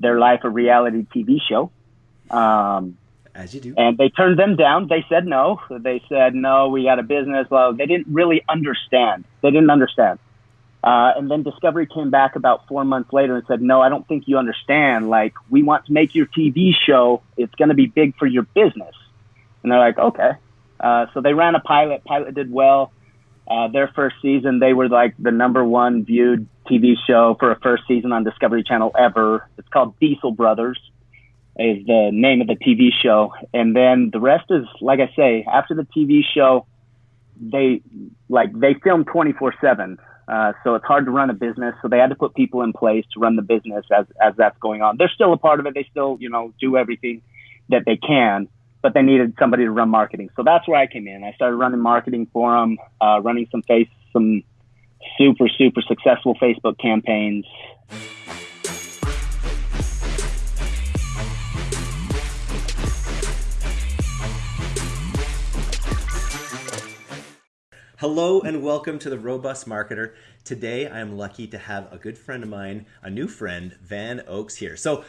their life a reality TV show. Um, As you do. And they turned them down. They said no. They said, no, we got a business. Well, they didn't really understand. They didn't understand. Uh, and then Discovery came back about four months later and said, no, I don't think you understand. Like, we want to make your TV show. It's going to be big for your business. And they're like, okay. Uh, so they ran a pilot. Pilot did well. Uh, their first season, they were like the number one viewed TV show for a first season on Discovery Channel ever. It's called Diesel Brothers, is the name of the TV show. And then the rest is, like I say, after the TV show, they like they film 24 seven. Uh, so it's hard to run a business. So they had to put people in place to run the business as, as that's going on. They're still a part of it. They still, you know, do everything that they can but they needed somebody to run marketing. So that's where I came in. I started running marketing for them, uh, running some face, some super, super successful Facebook campaigns. Hello and welcome to the Robust Marketer. Today I am lucky to have a good friend of mine, a new friend, Van Oaks here. So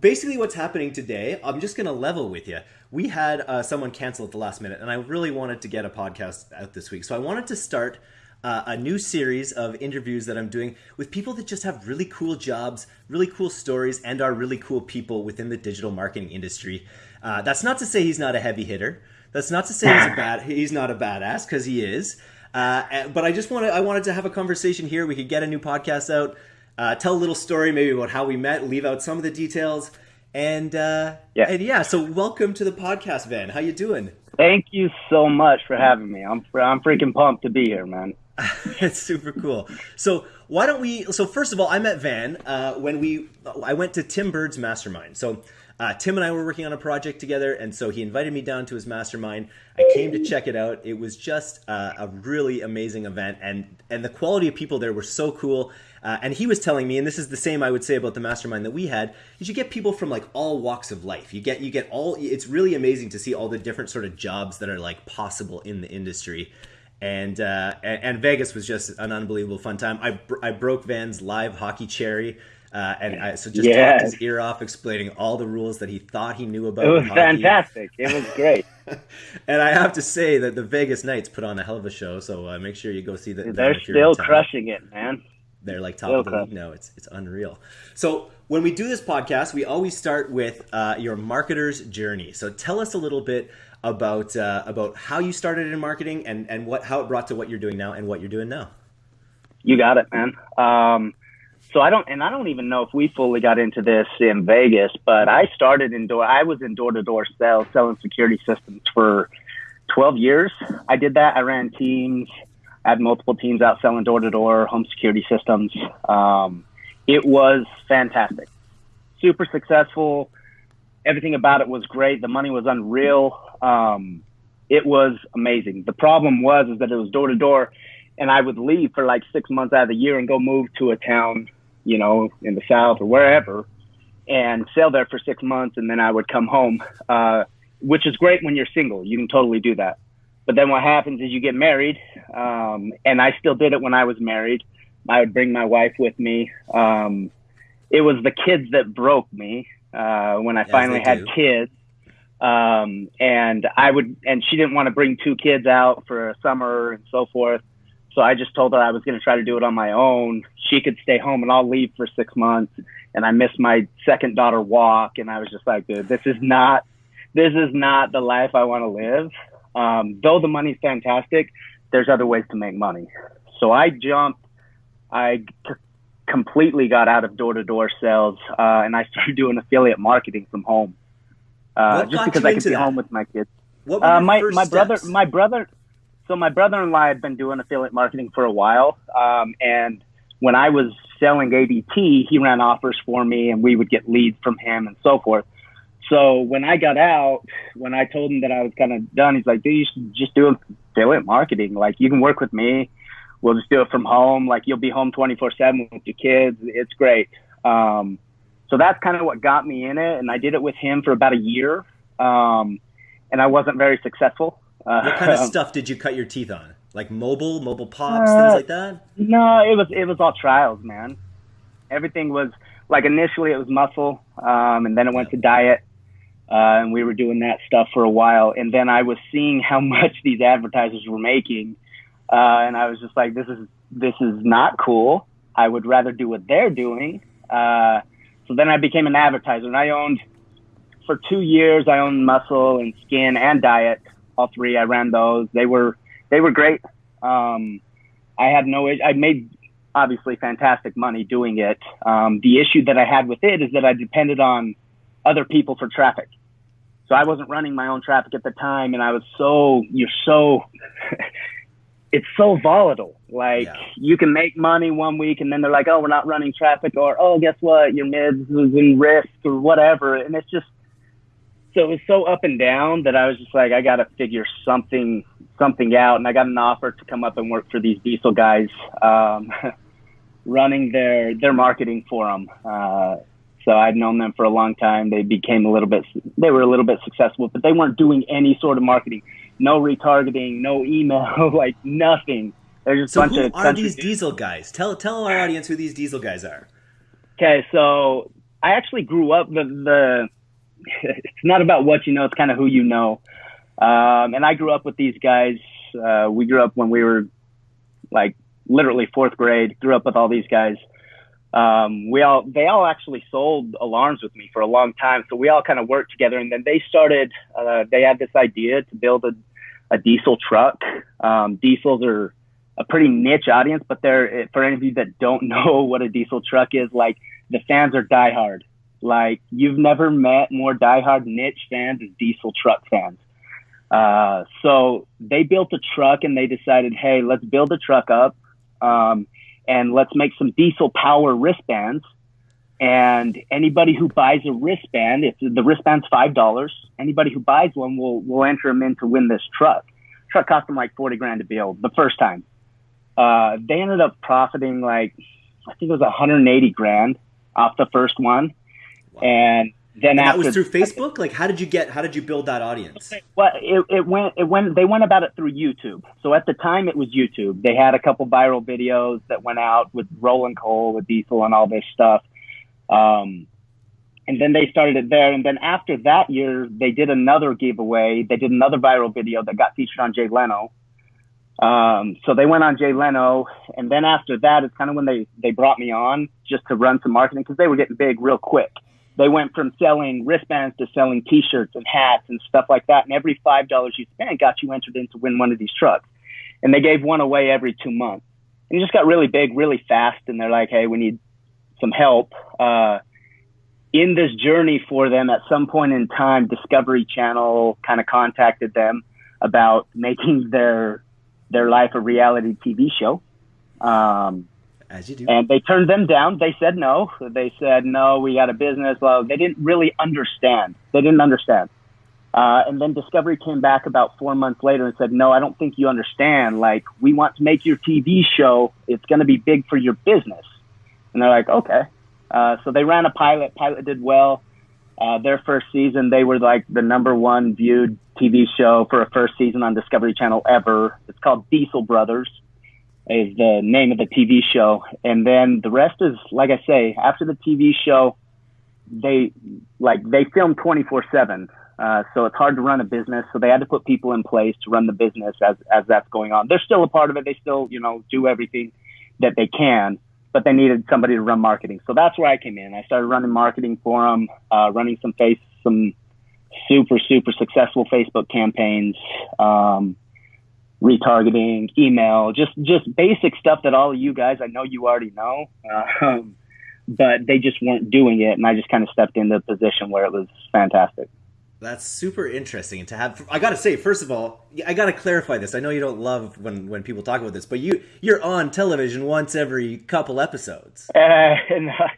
basically what's happening today, I'm just going to level with you. We had uh, someone cancel at the last minute and I really wanted to get a podcast out this week. So I wanted to start uh, a new series of interviews that I'm doing with people that just have really cool jobs, really cool stories, and are really cool people within the digital marketing industry. Uh, that's not to say he's not a heavy hitter. That's not to say he's a bad he's not a badass because he is. Uh, but I just wanted I wanted to have a conversation here. We could get a new podcast out, uh, tell a little story maybe about how we met, leave out some of the details, and uh, yeah, and yeah. So welcome to the podcast, Van. How you doing? Thank you so much for having me. I'm I'm freaking pumped to be here, man. it's super cool. So why don't we? So first of all, I met Van uh, when we I went to Tim Burd's mastermind. So uh, Tim and I were working on a project together, and so he invited me down to his mastermind. I came to check it out. It was just uh, a really amazing event, and and the quality of people there were so cool. Uh, and he was telling me, and this is the same I would say about the mastermind that we had, is you get people from like all walks of life. You get you get all. It's really amazing to see all the different sort of jobs that are like possible in the industry. And, uh, and, and Vegas was just an unbelievable fun time. I, I broke Van's live hockey cherry. Uh, and I, so just yes. talked his ear off, explaining all the rules that he thought he knew about. It was fantastic. It was great. and I have to say that the Vegas Knights put on a hell of a show. So uh, make sure you go see that. They're still crushing it, man. They're like top still of the crushing. league now. It's it's unreal. So when we do this podcast, we always start with uh, your marketer's journey. So tell us a little bit about uh, about how you started in marketing and and what how it brought to what you're doing now and what you're doing now. You got it, man. Um, so I don't, and I don't even know if we fully got into this in Vegas, but I started in door, I was in door to door sales, selling security systems for 12 years. I did that. I ran teams, I had multiple teams out selling door to door home security systems. Um, it was fantastic, super successful. Everything about it was great. The money was unreal. Um, it was amazing. The problem was is that it was door to door, and I would leave for like six months out of the year and go move to a town you know, in the South or wherever, and sail there for six months, and then I would come home, uh, which is great when you're single. You can totally do that. But then what happens is you get married, um, and I still did it when I was married. I would bring my wife with me. Um, it was the kids that broke me uh, when I yes, finally had do. kids. Um, and I would, and she didn't want to bring two kids out for a summer and so forth. So I just told her I was going to try to do it on my own. She could stay home and I'll leave for six months. And I missed my second daughter walk. And I was just like, dude, this is not, this is not the life I want to live. Um, though the money's fantastic, there's other ways to make money. So I jumped, I c- completely got out of door to door sales, uh, and I started doing affiliate marketing from home. Uh, just because I could be that? home with my kids. What uh, my, my brother, my brother, so my brother-in-law had been doing affiliate marketing for a while, um, and when I was selling ADT, he ran offers for me, and we would get leads from him and so forth. So when I got out, when I told him that I was kind of done, he's like, "Dude, you should just do affiliate marketing. Like you can work with me. We'll just do it from home. Like you'll be home 24/7 with your kids. It's great." Um, so that's kind of what got me in it, and I did it with him for about a year, um, and I wasn't very successful. Uh, what kind of stuff did you cut your teeth on? Like mobile, mobile pops, uh, things like that? No, it was it was all trials, man. Everything was like initially it was muscle, um, and then it went to diet, uh, and we were doing that stuff for a while. And then I was seeing how much these advertisers were making, uh, and I was just like, this is this is not cool. I would rather do what they're doing. Uh, so then I became an advertiser, and I owned for two years. I owned muscle and skin and diet, all three. I ran those. They were they were great. Um, I had no. I made obviously fantastic money doing it. Um, the issue that I had with it is that I depended on other people for traffic. So I wasn't running my own traffic at the time, and I was so you're so it's so volatile. Like yeah. you can make money one week, and then they're like, "Oh, we're not running traffic," or "Oh, guess what? Your mids is in risk," or whatever. And it's just so it was so up and down that I was just like, I got to figure something something out. And I got an offer to come up and work for these diesel guys, um, running their their marketing for them. Uh, so I'd known them for a long time. They became a little bit, they were a little bit successful, but they weren't doing any sort of marketing. No retargeting, no email, like nothing. They're just so a bunch who of are these diesel guys? Tell tell our audience who these diesel guys are. Okay, so I actually grew up the the it's not about what you know; it's kind of who you know. Um, and I grew up with these guys. Uh, we grew up when we were like literally fourth grade. Grew up with all these guys. Um, we all they all actually sold alarms with me for a long time, so we all kind of worked together. And then they started. Uh, they had this idea to build a, a diesel truck. Um, diesels are a pretty niche audience, but they're for any of you that don't know what a diesel truck is, like the fans are diehard. Like you've never met more diehard niche fans as diesel truck fans. Uh, so they built a truck and they decided, hey, let's build a truck up um, and let's make some diesel power wristbands. And anybody who buys a wristband, if the wristband's five dollars, anybody who buys one will will enter them in to win this truck. Truck cost them like forty grand to build the first time. Uh, they ended up profiting like I think it was 180 grand off the first one and then and after, that was through Facebook. Like, how did you get? How did you build that audience? Well, it, it went. It went. They went about it through YouTube. So at the time, it was YouTube. They had a couple viral videos that went out with rolling coal, with Diesel, and all this stuff. Um, and then they started it there. And then after that year, they did another giveaway. They did another viral video that got featured on Jay Leno. Um, so they went on Jay Leno, and then after that, it's kind of when they they brought me on just to run some marketing because they were getting big real quick they went from selling wristbands to selling T-shirts and hats and stuff like that. And every five dollars you spent got you entered in to win one of these trucks. And they gave one away every two months. And it just got really big, really fast. And they're like, "Hey, we need some help." Uh, in this journey for them, at some point in time, Discovery Channel kind of contacted them about making their their life a reality TV show. Um, as you do. And they turned them down. They said no. They said, no, we got a business. Well, they didn't really understand. They didn't understand. Uh, and then Discovery came back about four months later and said, no, I don't think you understand. Like, we want to make your TV show. It's going to be big for your business. And they're like, okay. Uh, so they ran a pilot. Pilot did well. Uh, their first season, they were like the number one viewed TV show for a first season on Discovery Channel ever. It's called Diesel Brothers is the name of the TV show. And then the rest is, like I say, after the TV show, they like they film 24 seven. Uh, so it's hard to run a business. So they had to put people in place to run the business as, as that's going on. They're still a part of it. They still, you know, do everything that they can, but they needed somebody to run marketing. So that's where I came in. I started running marketing for them, uh, running some face, some super, super successful Facebook campaigns. Um, retargeting, email, just just basic stuff that all of you guys I know you already know, um, but they just weren't doing it, and I just kind of stepped into a position where it was fantastic. That's super interesting to have. I got to say, first of all, I got to clarify this. I know you don't love when when people talk about this, but you you're on television once every couple episodes. Uh, and, uh,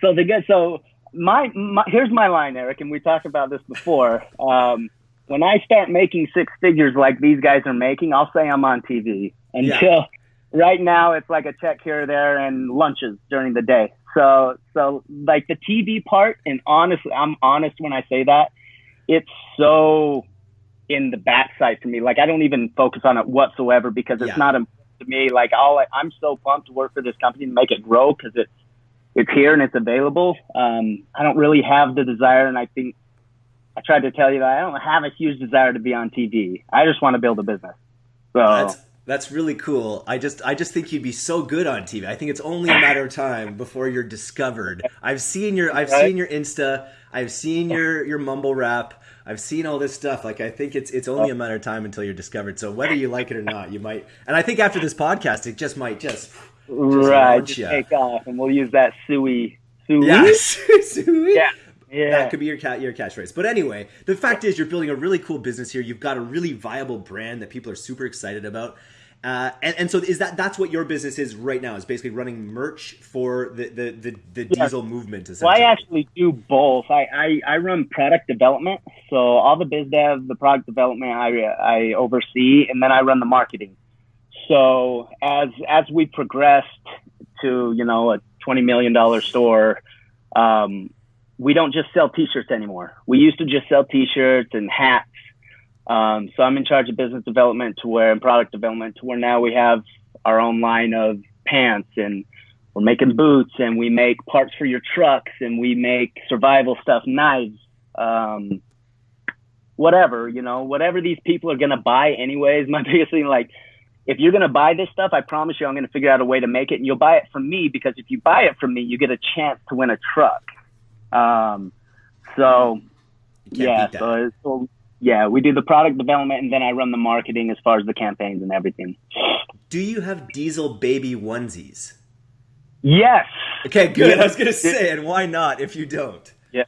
so the good so. My, my here's my line, Eric, and we talked about this before. Um, when I start making six figures like these guys are making, I'll say I'm on TV. Until yeah. right now, it's like a check here or there and lunches during the day. So, so like the TV part, and honestly, I'm honest when I say that, it's so in the backside for me. Like I don't even focus on it whatsoever because it's yeah. not important to me. Like all I, I'm so pumped to work for this company and make it grow because it's it's here and it's available. Um, I don't really have the desire, and I think I tried to tell you that I don't have a huge desire to be on TV. I just want to build a business. So that's that's really cool. I just I just think you'd be so good on TV. I think it's only a matter of time before you're discovered. I've seen your I've right? seen your Insta. I've seen your your mumble rap. I've seen all this stuff. Like I think it's it's only a matter of time until you're discovered. So whether you like it or not, you might. And I think after this podcast, it just might just, just right just take off, and we'll use that suey suey. Yes, suey. Yeah. Yeah. That could be your cat your catchphrase. But anyway, the fact is you're building a really cool business here. You've got a really viable brand that people are super excited about. Uh, and, and so is that that's what your business is right now is basically running merch for the the, the, the diesel movement well i actually do both I, I, I run product development so all the biz dev the product development i i oversee and then i run the marketing so as as we progressed to you know a 20 million dollar store um, we don't just sell t-shirts anymore we used to just sell t-shirts and hats um, so I'm in charge of business development to where and product development to where now we have our own line of pants and we're making boots and we make parts for your trucks and we make survival stuff, knives, um, whatever, you know, whatever these people are going to buy anyways. My biggest thing, like, if you're going to buy this stuff, I promise you I'm going to figure out a way to make it and you'll buy it from me because if you buy it from me, you get a chance to win a truck. Um, so yeah, so, so yeah, we do the product development and then I run the marketing as far as the campaigns and everything. Do you have diesel baby onesies? Yes. Okay, good. Yes. I was going to say, and why not if you don't? Yeah.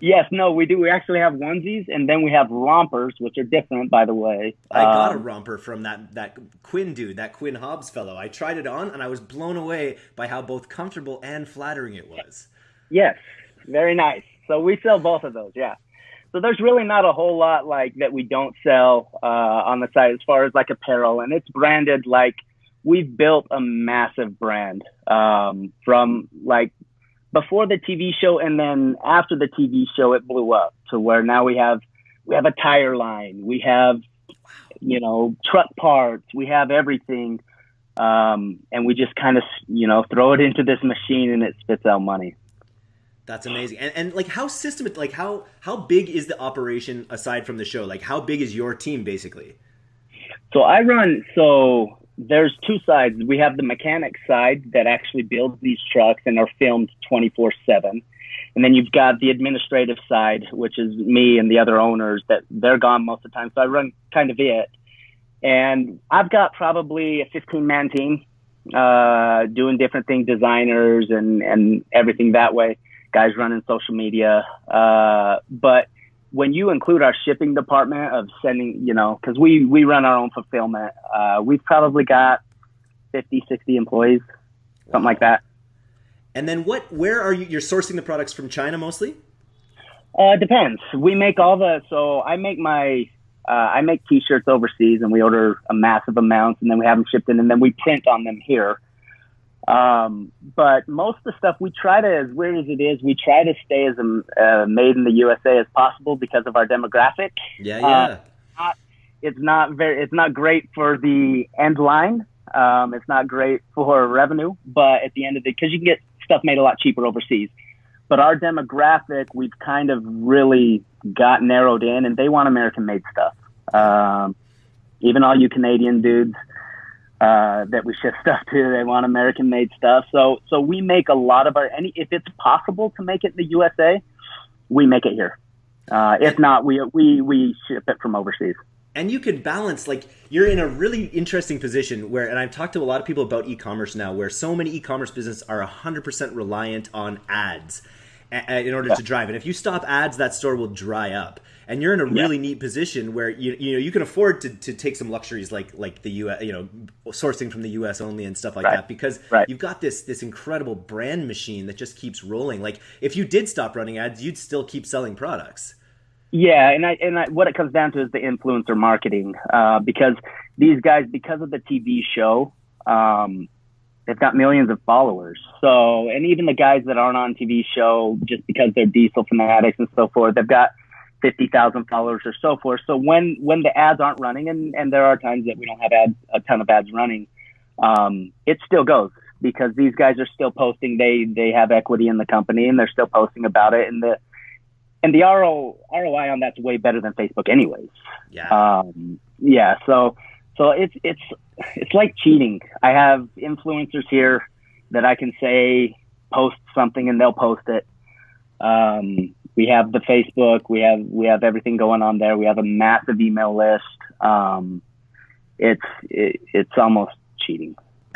Yes, no, we do. We actually have onesies and then we have rompers, which are different, by the way. I um, got a um, romper from that, that Quinn dude, that Quinn Hobbs fellow. I tried it on and I was blown away by how both comfortable and flattering it was. Yes, very nice. So we sell both of those, yeah. So there's really not a whole lot like that we don't sell uh, on the site as far as like apparel, and it's branded like we've built a massive brand um, from like before the TV show, and then after the TV show, it blew up to where now we have we have a tire line, we have you know truck parts, we have everything, um, and we just kind of you know throw it into this machine and it spits out money. That's amazing. And, and like how system like how how big is the operation aside from the show? Like how big is your team basically? So I run so there's two sides. We have the mechanic side that actually builds these trucks and are filmed 24/7. And then you've got the administrative side, which is me and the other owners that they're gone most of the time. So I run kind of it. And I've got probably a 15 man team uh, doing different things, designers and, and everything that way guys running social media. Uh, but when you include our shipping department of sending, you know, because we, we run our own fulfillment, uh, we've probably got 50, 60 employees, something like that. And then what, where are you, you're sourcing the products from China mostly? Uh, depends. We make all the, so I make my, uh, I make t-shirts overseas and we order a massive amount and then we have them shipped in and then we print on them here. Um, but most of the stuff we try to, as weird as it is, we try to stay as a, uh, made in the USA as possible because of our demographic. Yeah, yeah. Uh, not, it's not very, it's not great for the end line. Um, it's not great for revenue, but at the end of the, because you can get stuff made a lot cheaper overseas. But our demographic, we've kind of really got narrowed in, and they want American-made stuff. Um, even all you Canadian dudes uh, that we ship stuff to. They want American made stuff. So so we make a lot of our any if it's possible to make it in the USA, we make it here. Uh, if not, we we we ship it from overseas. And you can balance like you're in a really interesting position where, and I've talked to a lot of people about e-commerce now, where so many e-commerce businesses are 100% reliant on ads in order to drive. And if you stop ads, that store will dry up and you're in a really yeah. neat position where you you know you can afford to, to take some luxuries like like the U.S. you know sourcing from the U.S. only and stuff like right. that because right. you've got this this incredible brand machine that just keeps rolling. Like if you did stop running ads, you'd still keep selling products. Yeah, and I and I, what it comes down to is the influencer marketing uh, because these guys because of the TV show. Um, they've got millions of followers. So, and even the guys that aren't on TV show, just because they're diesel fanatics and so forth, they've got 50,000 followers or so forth. So when, when the ads aren't running, and, and there are times that we don't have ads, a ton of ads running, um, it still goes. because these guys are still posting. They they have equity in the company and they're still posting about it. And the and the RO, ROI on that's way better than Facebook, anyways. Yeah. Um, yeah. So so it's it's it's like cheating. I have influencers here that I can say post something and they'll post it. Um, we have the Facebook, we have we have everything going on there. We have a massive email list. Um, it's it, it's almost cheating.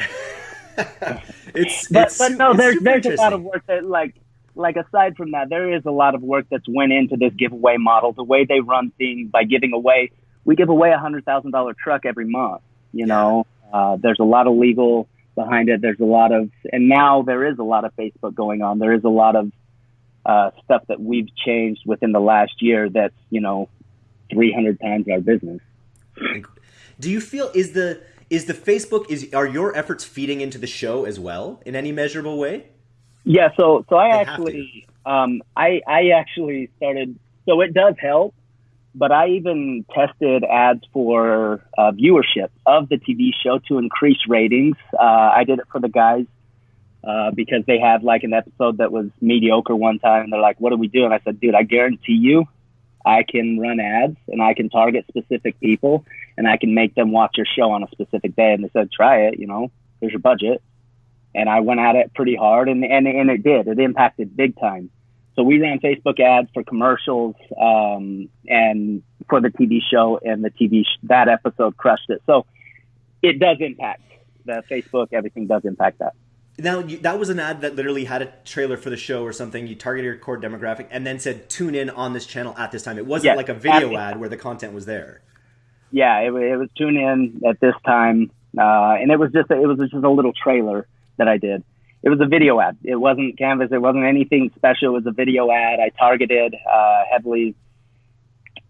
it's but it's, but no, there's there's a lot of work that like like aside from that, there is a lot of work that's went into this giveaway model. The way they run things by giving away, we give away a hundred thousand dollar truck every month. You know, uh, there's a lot of legal behind it. There's a lot of, and now there is a lot of Facebook going on. There is a lot of uh, stuff that we've changed within the last year. That's you know, 300 times our business. Do you feel is the is the Facebook is are your efforts feeding into the show as well in any measurable way? Yeah, so so I They actually um I I actually started so it does help, but I even tested ads for uh, viewership of the TV show to increase ratings. Uh, I did it for the guys uh, because they had like an episode that was mediocre one time, and they're like, "What do we do?" And I said, "Dude, I guarantee you, I can run ads and I can target specific people and I can make them watch your show on a specific day." And they said, "Try it. You know, here's your budget." and I went at it pretty hard, and and and it did. It impacted big time. So we ran Facebook ads for commercials um, and for the TV show, and the TV sh- that episode crushed it. So it does impact the Facebook. Everything does impact that. Now you, that was an ad that literally had a trailer for the show or something. You targeted your core demographic and then said tune in on this channel at this time. It wasn't Yes, like a video ad where the content was there. Yeah, it, it was tune in at this time, uh, and it was just a, it was just a little trailer that I did. It was a video ad. It wasn't Canvas. It wasn't anything special. It was a video ad. I targeted uh, heavily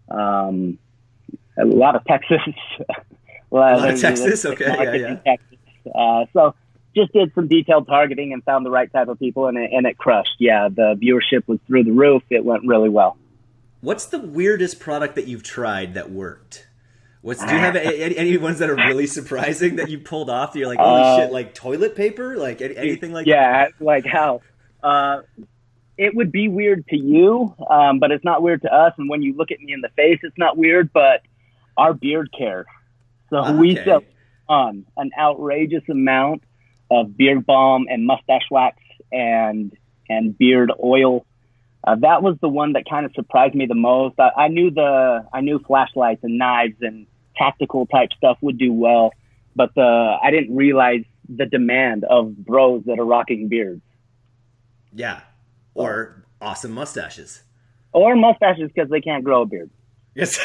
um, a lot of Texas. well, A lot of Texas? Okay, yeah, yeah. Texas. Uh, so just did some detailed targeting and found the right type of people, and it, and it crushed. Yeah, the viewership was through the roof. It went really well. What's the weirdest product that you've tried that worked? What's do you have any, any- ones that are really surprising that you pulled off? That you're like, holy Uh, shit, like toilet paper, like any- anything like that? yeah, like how uh, it would be weird to you, um, but it's not weird to us. And when you look at me in the face, it's not weird. But our beard care, so we sell on an outrageous amount of beard balm and mustache wax and and beard oil. Uh, that was the one that kind of surprised me the most. I, I knew the I knew flashlights and knives and tactical type stuff would do well, but the I didn't realize the demand of bros that are rocking beards Yeah, or awesome mustaches. or mustaches because they can't grow a beard. Yes.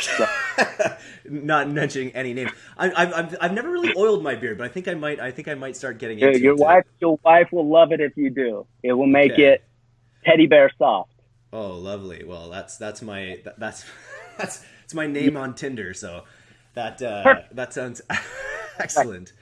Not mentioning any names. I, I've, I've I've never really oiled my beard, but I think I might. I think I might start getting into your it. wife, your wife will love it if you do. It will make Okay. it teddy bear soft. Oh, lovely. Well, that's that's my that's that's it's my name on Tinder. So that uh, that sounds excellent.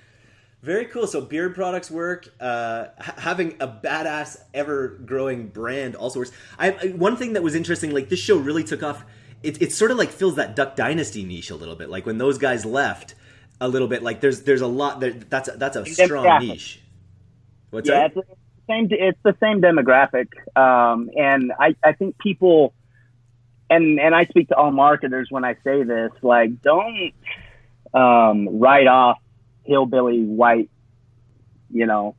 Very cool. So beard products work. Uh, ha- having a badass, ever growing brand also works. I, I one thing that was interesting, like this show really took off. It, it sort of like fills that Duck Dynasty niche a little bit. Like when those guys left, a little bit. Like there's there's a lot there. That's a, that's a strong demographic. niche. What's yeah, that? it's the same. It's the same demographic, um, and I, I think people, and and I speak to all marketers when I say this. Like, don't um, write off hillbilly white. You know,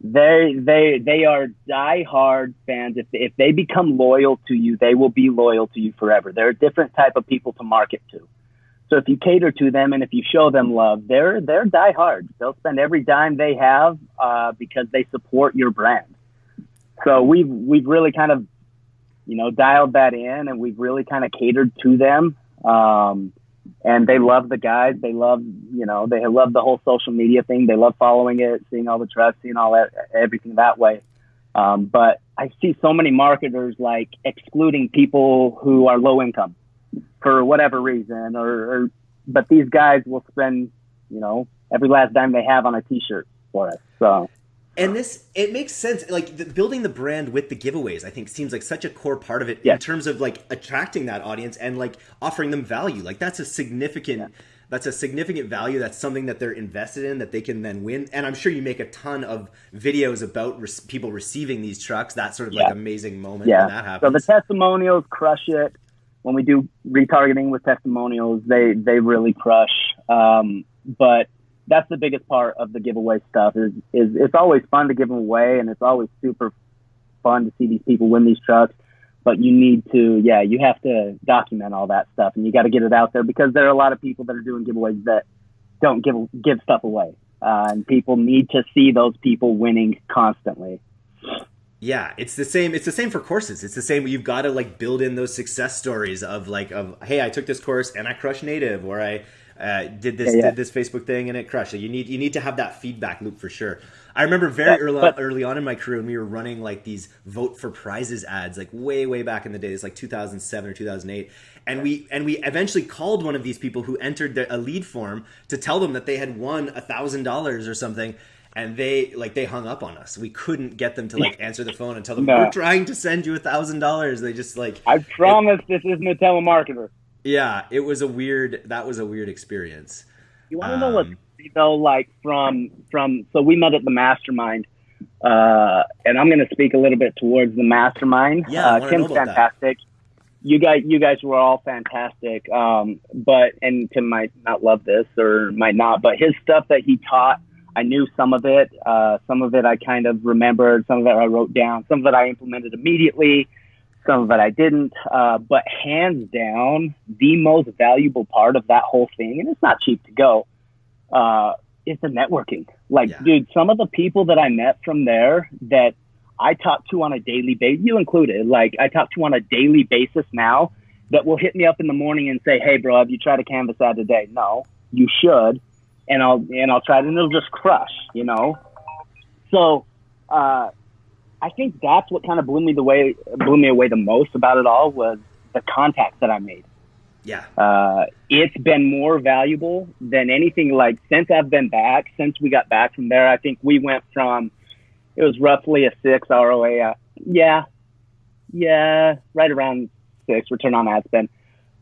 they they they are diehard fans. If if they become loyal to you, they will be loyal to you forever. They're a different type of people to market to. So if you cater to them and if you show them love, they're they're diehard. They'll spend every dime they have uh, because they support your brand. So we've we've really kind of you know dialed that in, and we've really kind of catered to them. Um, and they love the guys. They love you know they love the whole social media thing. They love following it, seeing all the trucks, seeing all that everything that way. Um, but I see so many marketers like excluding people who are low income for whatever reason, or, or but these guys will spend, you know, every last dime they have on a T-shirt for us. So And this, it makes sense. Like the, building the brand with the giveaways, I think seems like such a core part of it in terms of like attracting that audience and like offering them value. Like that's a significant that's a significant value. That's something that they're invested in that they can then win. And I'm sure you make a ton of videos about re- people receiving these trucks. That sort of yeah. like amazing moment yeah. when that happens. So the testimonials crush it. When we do retargeting with testimonials, they they really crush. Um, but that's the biggest part of the giveaway stuff. Is is it's always fun to give them away, and it's always super fun to see these people win these trucks but you need to, yeah, you have to document all that stuff and you got to get it out there because there are a lot of people that are doing giveaways that don't give, give stuff away. Uh, and people need to see those people winning constantly. Yeah, it's the same. It's the same for courses. It's the same. You've got to like build in those success stories of like of hey, I took this course and I crushed native, or I uh, did this yeah, yeah. did this Facebook thing and it crushed. you need you need to have that feedback loop for sure. I remember very yeah, early, but, early on in my career when we were running like these vote for prizes ads, like way way back in the days, like 2007 or 2008, and we and we eventually called one of these people who entered the, a lead form to tell them that they had won a thousand dollars or something and they like they hung up on us. We couldn't get them to like answer the phone and tell them no. we're trying to send you a thousand dollars. They just like I promise it, this isn't a telemarketer. Yeah, it was a weird. That was a weird experience. You want to um, know what though? Like from from so we met at the mastermind, uh, and I'm going to speak a little bit towards the mastermind. Yeah, uh, Tim's fantastic. That. You guys, you guys were all fantastic. Um, but and Tim might not love this or might not, but his stuff that he taught, I knew some of it. Uh, some of it I kind of remembered. Some of it I wrote down. Some of it I implemented immediately some of it I didn't. Uh, but hands down, the most valuable part of that whole thing, and it's not cheap to go, uh, is the networking. Like, yeah. dude, some of the people that I met from there that I talk to on a daily basis, you included, like I talk to on a daily basis now that will hit me up in the morning and say, Hey bro, have you tried a canvas ad today? No, you should. And I'll, and I'll try it and it'll just crush, you know? So, uh, I think that's what kind of blew me the way blew me away the most about it all was the contacts that I made. Yeah. Uh, it's been more valuable than anything like since I've been back, since we got back from there. I think we went from, it was roughly a six ROA. Uh, yeah. Yeah. Right around six return on ad spend.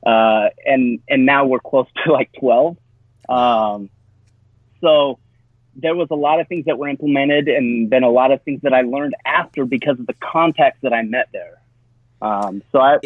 Uh, and, and now we're close to like 12. Um, so there was a lot of things that were implemented and then a lot of things that I learned after because of the context that I met there. Um, so I,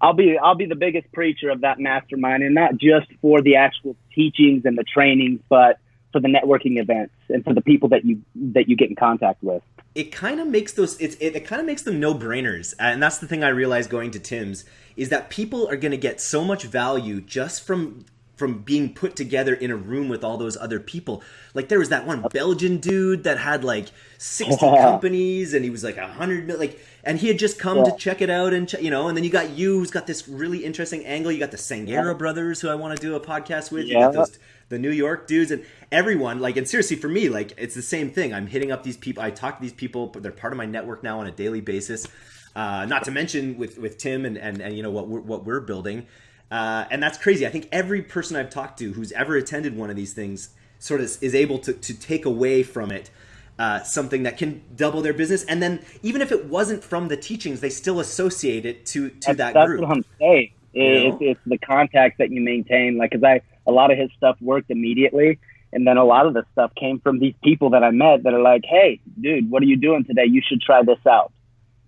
I'll be I'll be the biggest preacher of that mastermind, and not just for the actual teachings and the trainings, but for the networking events and for the people that you that you get in contact with. It kind of makes those it, it kind of makes them no brainers, and that's the thing I realized going to Tim's is that people are going to get so much value just from from being put together in a room with all those other people. Like there was that one Belgian dude that had like 60 companies and he was like a hundred like and he had just come yeah. to check it out and you know and then you got you who's got this really interesting angle. You got the Sangera yeah. brothers who I want to do a podcast with. Yeah. You got those the New York dudes and everyone like and seriously for me like it's the same thing. I'm hitting up these people. I talk to these people, but they're part of my network now on a daily basis. Uh, not to mention with with Tim and and, and you know what we're, what we're building. Uh, and that's crazy. I think every person I've talked to who's ever attended one of these things sort of is able to, to take away from it uh, something that can double their business. And then even if it wasn't from the teachings, they still associate it to, to that's, that that's group. That's what I'm saying. It's, it's, the contact that you maintain. Like, cause I, a lot of his stuff worked immediately. And then a lot of the stuff came from these people that I met that are like, Hey, dude, what are you doing today? You should try this out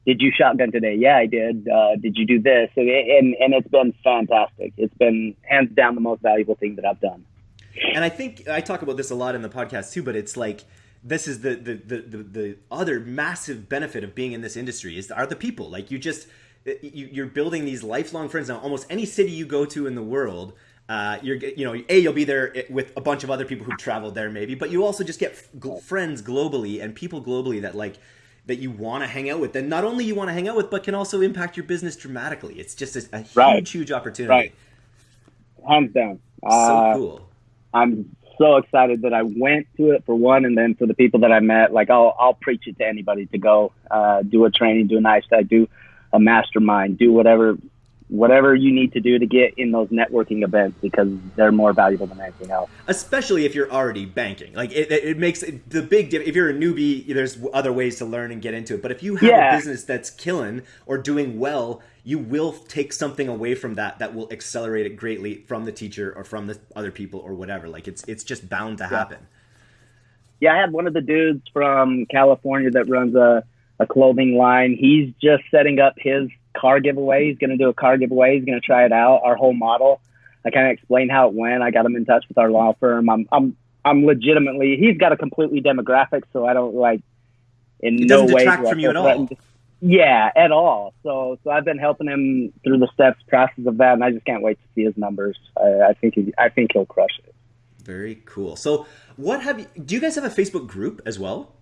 did you shotgun today? Yeah, I did. Uh, did you do this? And, and, and it's been fantastic. It's been hands down the most valuable thing that I've done. And I think I talk about this a lot in the podcast too, but it's like this is the the, the, the, the other massive benefit of being in this industry is are the people. Like you just you, are building these lifelong friends. Now, almost any city you go to in the world, uh, you're you know a you'll be there with a bunch of other people who traveled there maybe, but you also just get friends globally and people globally that like that you want to hang out with, then not only you want to hang out with, but can also impact your business dramatically. It's just a, a huge, right. huge opportunity. Right. Hands down. So uh, cool. I'm so excited that I went to it for one, and then for the people that I met. Like I'll I'll preach it to anybody to go uh, do a training, do a nice day, do a mastermind, do whatever whatever you need to do to get in those networking events because they're more valuable than anything else. Especially if you're already banking, like it, it makes the big. If you're a newbie, there's other ways to learn and get into it. But if you have yeah. a business that's killing or doing well, you will take something away from that that will accelerate it greatly from the teacher or from the other people or whatever. Like it's it's just bound to happen. Yeah, I had one of the dudes from California that runs a a clothing line. He's just setting up his car giveaway. He's going to do a car giveaway. He's going to try it out. Our whole model. I kind of explained how it went. I got him in touch with our law firm. I'm I'm I'm legitimately. He's got a completely demographic, so I don't like in it no way detract from you at all. Yeah, at all. So so I've been helping him through the steps process of that, and I just can't wait to see his numbers. I, I think he, I think he'll crush it. Very cool. So what have you? Do you guys have a Facebook group as well?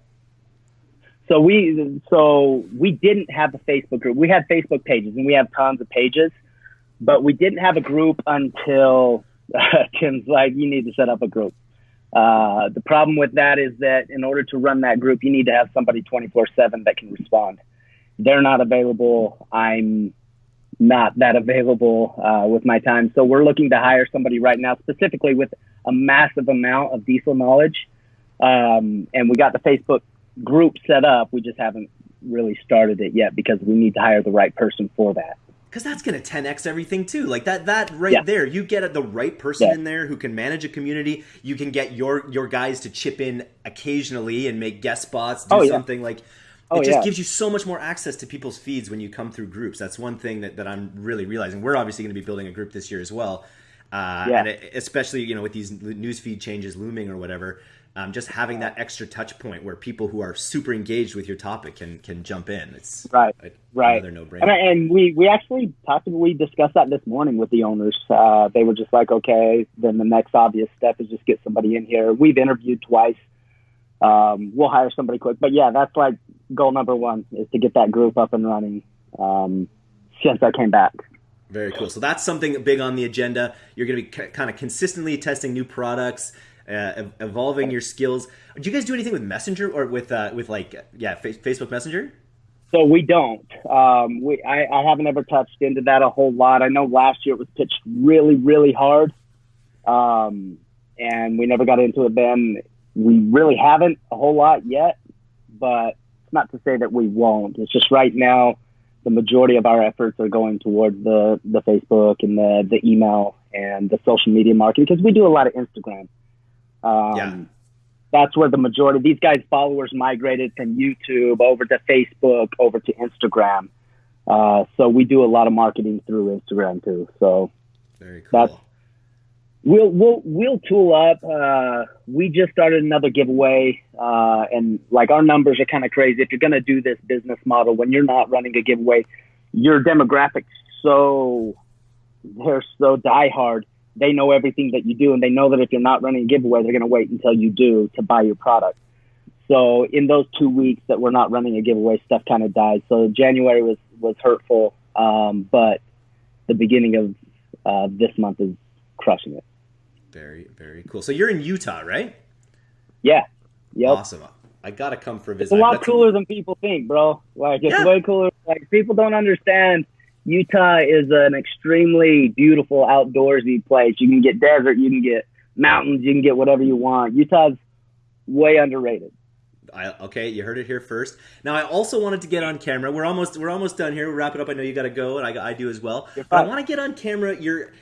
So we so we didn't have a Facebook group. We had Facebook pages and we have tons of pages, but we didn't have a group until uh, Tim's like, you need to set up a group. Uh, the problem with that is that in order to run that group, you need to have somebody 24 seven that can respond. They're not available. I'm not that available uh, with my time. So we're looking to hire somebody right now, specifically with a massive amount of diesel knowledge. Um, and we got the Facebook group set up. We just haven't really started it yet because we need to hire the right person for that. Because that's going to 10x everything too. Like that, that right yeah. there, you get the right person yeah. in there who can manage a community. You can get your your guys to chip in occasionally and make guest spots, do oh, something yeah. like. Oh, it just gives you so much more access to people's feeds when you come through groups. That's one thing that, that I'm really realizing. We're obviously going to be building a group this year as well. Uh, yeah. and it, especially you know with these newsfeed changes looming or whatever, um, just having that extra touch point where people who are super engaged with your topic can can jump in. It's right, a, right. no brainer. And, and, we we actually possibly discussed that this morning with the owners. Uh, they were just like, okay, then the next obvious step is just get somebody in here. We've interviewed twice. Um, we'll hire somebody quick, but yeah, that's like goal number one is to get that group up and running. Um, since I came back. Very cool. So that's something big on the agenda. You're going to be kind of consistently testing new products uh, evolving your skills. Do you guys do anything with Messenger or with uh, with like yeah Facebook Messenger? So we don't. Um, we I, I haven't ever touched into that a whole lot. I know last year it was pitched really really hard, um, and we never got into it then. We really haven't a whole lot yet, but it's not to say that we won't. It's just right now the majority of our efforts are going towards the the Facebook and the the email and the social media marketing because we do a lot of Instagram. Um, yeah. That's where the majority of these guys' followers migrated from YouTube over to Facebook, over to Instagram. Uh, so we do a lot of marketing through Instagram too. So very cool. That's, we'll we'll we'll tool up. Uh, we just started another giveaway, uh, and like our numbers are kind of crazy. If you're going to do this business model when you're not running a giveaway, your demographics so they're so diehard they know everything that you do and they know that if you're not running a giveaway, they're going to wait until you do to buy your product. So in those two weeks that we're not running a giveaway, stuff kind of died. So January was, was hurtful. Um, but the beginning of uh, this month is crushing it. Very, very cool. So you're in Utah, right? Yeah. Yep. Awesome. I gotta come for a visit. It's a lot cooler than people think, bro. Like it's yeah. way cooler. Like people don't understand Utah is an extremely beautiful outdoorsy place. You can get desert, you can get mountains, you can get whatever you want. Utah's way underrated. I, okay, you heard it here first. Now, I also wanted to get on camera. We're almost we're almost done here. We'll wrap it up. I know you got to go, and I, I do as well. But I want to get on camera your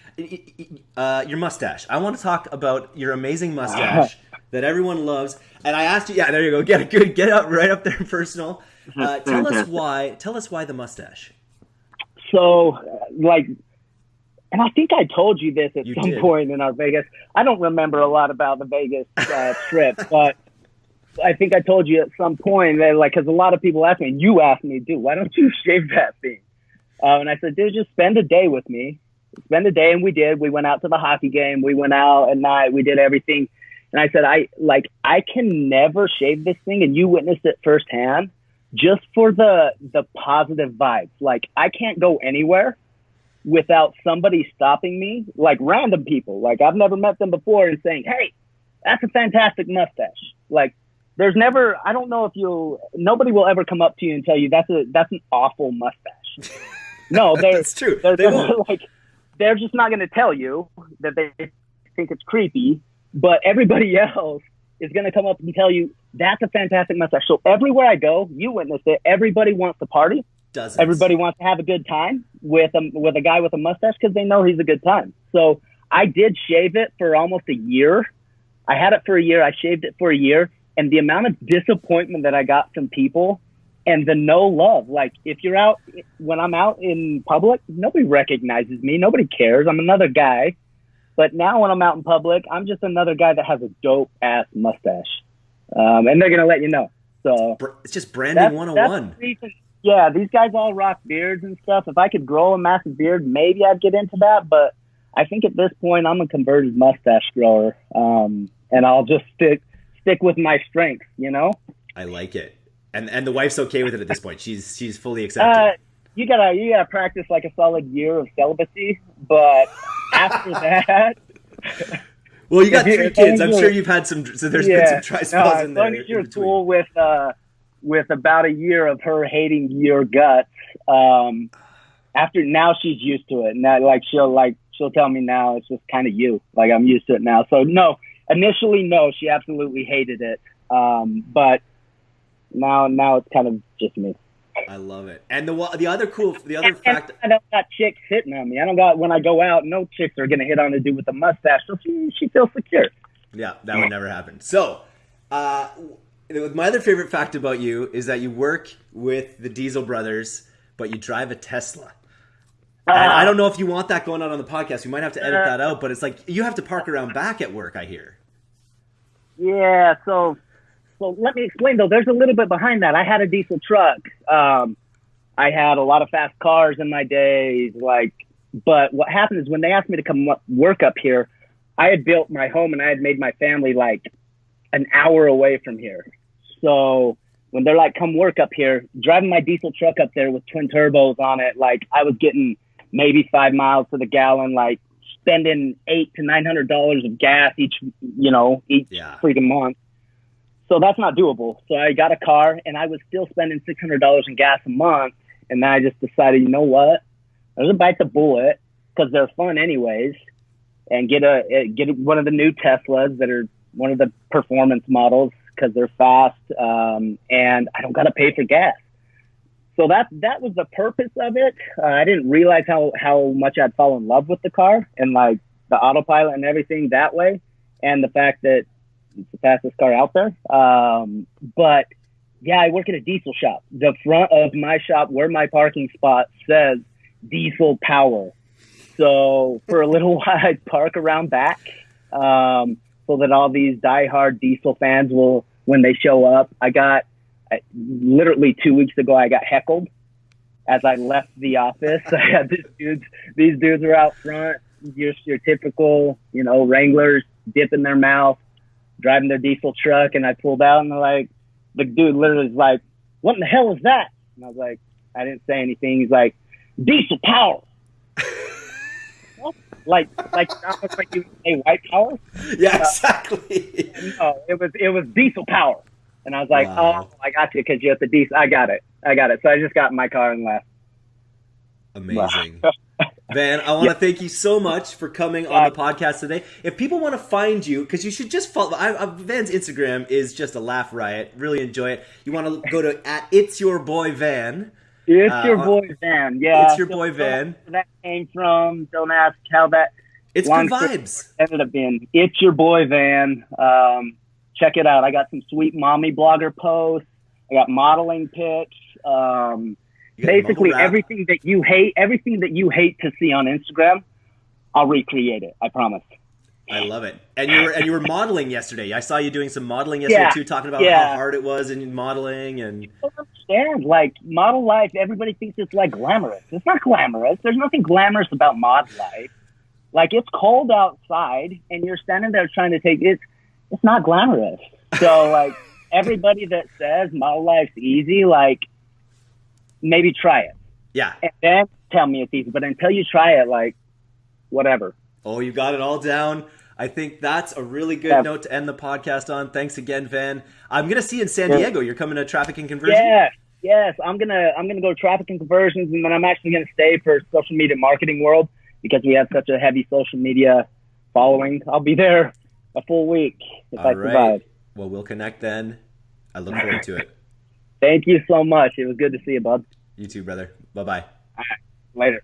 uh, your mustache. I want to talk about your amazing mustache that everyone loves. And I asked you, yeah, there you go. Get it good. Get up right up there, personal. Uh, tell us why. Tell us why the mustache so like and I think I told you this at you some did. point in our Vegas. I don't remember a lot about the Vegas uh, trip, but I think I told you at some point that like because a lot of people ask me, and you asked me, dude, why don't you shave that thing? Uh, and I said, dude, just spend a day with me. Spend a day, and we did. We went out to the hockey game. We went out at night. We did everything. And I said, I like I can never shave this thing, and you witnessed it firsthand just for the the positive vibes. Like I can't go anywhere without somebody stopping me, like random people. Like I've never met them before and saying, "Hey, that's a fantastic mustache." Like there's never I don't know if you'll nobody will ever come up to you and tell you that's a that's an awful mustache. No, they're That's true. They're, They they're like they're just not going to tell you that they think it's creepy, but everybody else is going to come up and tell you that's a fantastic mustache. So everywhere I go, you witnessed it. Everybody wants to party. Dozens. Everybody wants to have a good time with a with a guy with a mustache because they know he's a good time. So I did shave it for almost a year. I had it for a year. I shaved it for a year, and the amount of disappointment that I got from people and the no love. Like if you're out when I'm out in public, nobody recognizes me. Nobody cares. I'm another guy. But now when I'm out in public, I'm just another guy that has a dope ass mustache, um, and they're gonna let you know. So It's just branding that's, 101. that's the reason- yeah, these guys all rock beards and stuff. If I could grow a massive beard, maybe I'd get into that. But I think at this point, I'm a converted mustache grower, um, and I'll just stick stick with my strengths. You know, I like it. And and the wife's okay with it at this point. She's she's fully accepted. uh, you gotta you gotta practice like a solid year of celibacy, but after that, well, you got three kids. I'm sure you've had some. So there's been some no, spells as in there. long as you're cool with uh, with about a year of her hating your guts, um, after now she's used to it. Now, like she'll like she'll tell me now it's just kind of you. Like I'm used to it now. So no, initially no, she absolutely hated it. Um, but now now it's kind of just me. I love it. And the the other cool the other And fact I don't got chicks hitting on me. I don't got when I go out. No chicks are gonna hit on a dude with a mustache. So she she feels secure. Yeah, that would never happen. So, uh, my other favorite fact about you is that you work with the Diesel brothers, but you drive a Tesla. Ah. I don't know if you want that going on on the podcast. You might have to edit Uh, that out, but it's like you have to park around back at work. I hear. Yeah, so so let me explain though. There's a little bit behind that. I had a diesel truck. Um, I had a lot of fast cars in my days. Like, but what happened is when they asked me to come work up here, I had built my home and I had made my family like an hour away from here. So when they're like, "Come work up here," driving my diesel truck up there with twin turbos on it, like I was getting maybe five miles to the gallon, like spending eight to nine hundred dollars of gas each, you know, each Yeah. freaking month. So that's not doable. So I got a car and I was still spending six hundred dollars in gas a month. And then I just decided, you know what? I'm gonna bite the bullet because they're fun anyways, and get a get one of the new Teslas that are one of the performance models because they're fast, um, and I don't gotta pay for gas. So that that was the purpose of it. Uh, I didn't realize how how much I'd fall in love with the car and like the autopilot and everything that way, and the fact that it's the fastest car out there. Um, but yeah, I work at a diesel shop. The front of my shop, where my parking spot says diesel power. So for a little while, I park around back, um, so that all these diehard diesel fans will, when they show up. I got I, literally two weeks ago, I got heckled as I left the office. I had these dudes. These dudes are out front, just your typical, you know, Wranglers, dipping their mouth, driving their diesel truck, and I pulled out, and they're like, the dude literally is like, "What in the hell is that?" And I was like, I didn't say anything. He's like, "Diesel power." Like, like almost like you say white power. Yeah, uh, exactly. No, it was it was diesel power, and I was like, Wow. "Oh, I got you because you're at the diesel." I got it, I got it. So I just got in my car and left. Amazing. Van, I want to thank you so much for coming on the podcast today. If people want to find you, because you should just follow, I, I, Van's Instagram is just a laugh riot. Really enjoy it. You want to go to at It's Your Boy Van. It's Uh, your boy Van. Yeah, It's your Don't- boy Van. that came from. Don't ask how that It's good vibes. ended up being. It's your boy Van. Um, check it out. I got some sweet mommy blogger posts. I got modeling pics. Um, basically everything that you hate, everything that you hate to see on Instagram, I'll recreate it. I promise. I love it. And you were and you were modeling yesterday. I saw you doing some modeling yesterday Yeah. too, talking about Yeah. how hard it was in modeling and understand. Like model life, everybody thinks it's like glamorous. It's not glamorous. There's nothing glamorous about mod life. Like it's cold outside, and you're standing there trying to take it. It's not glamorous. So like everybody that says model life's easy, like maybe try it. Yeah. And then tell me it's easy. But until you try it, like, whatever. Oh, you got it all down. I think that's a really good yeah. note to end the podcast on. Thanks again, Van. I'm gonna see you in San yeah. Diego. You're coming to traffic and Conversions. Yeah. Yes, I'm gonna I'm gonna go traffic and conversions, and then I'm actually gonna stay for social media marketing world because we have such a heavy social media following. I'll be there a full week if All I right. survive. Well, we'll connect then. I look forward to it. Thank you so much. It was good to see you, bud. You too, brother. Bye bye. Right. Later.